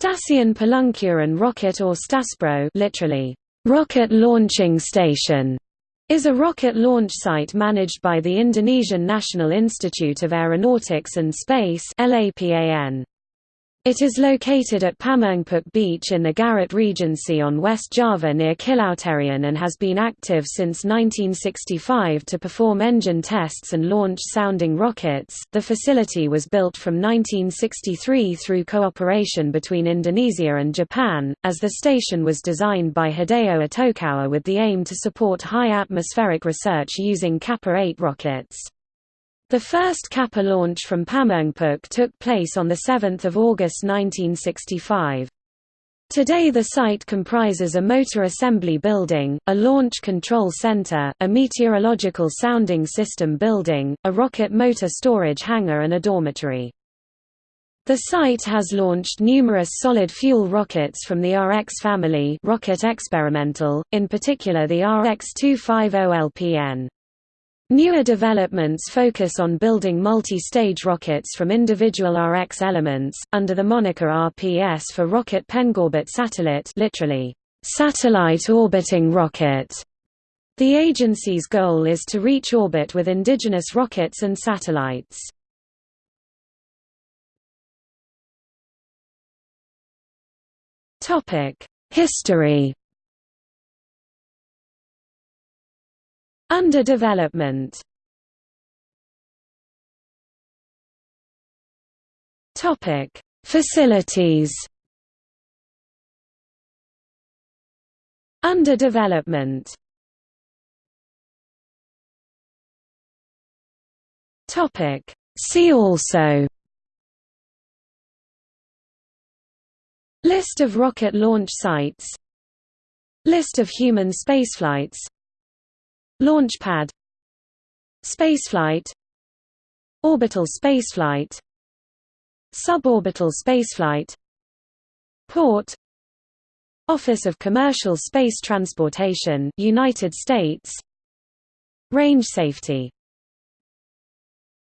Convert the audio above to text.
Stasiun Peluncuran Roket or Staspro literally, rocket launching station, is a rocket launch site managed by the Indonesian National Institute of Aeronautics and Space LAPAN. It is located at Pameungpeuk Beach in the Garut Regency on West Java near Cilauteureun and has been active since 1965 to perform engine tests and launch sounding rockets. The facility was built from 1963 through cooperation between Indonesia and Japan, as the station was designed by Hideo Itokawa with the aim to support high atmospheric research using Kappa 8 rockets. The first Kappa launch from Pameungpeuk took place on 7 August 1965. Today the site comprises a motor assembly building, a launch control center, a meteorological sounding system building, a rocket motor storage hangar and a dormitory. The site has launched numerous solid-fuel rockets from the RX family rocket experimental, in particular the RX-250LPN. Newer developments focus on building multi-stage rockets from individual RX elements, under the moniker RPS for Roket Pengorbit Satelit literally, satellite orbiting rocket. The agency's goal is to reach orbit with indigenous rockets and satellites. History Under development Topic: Facilities. Under development. Topic: See also. List of rocket launch sites List of human spaceflights Launchpad. Spaceflight. Orbital spaceflight. Suborbital spaceflight. Port. Office of Commercial Space Transportation United States. Range safety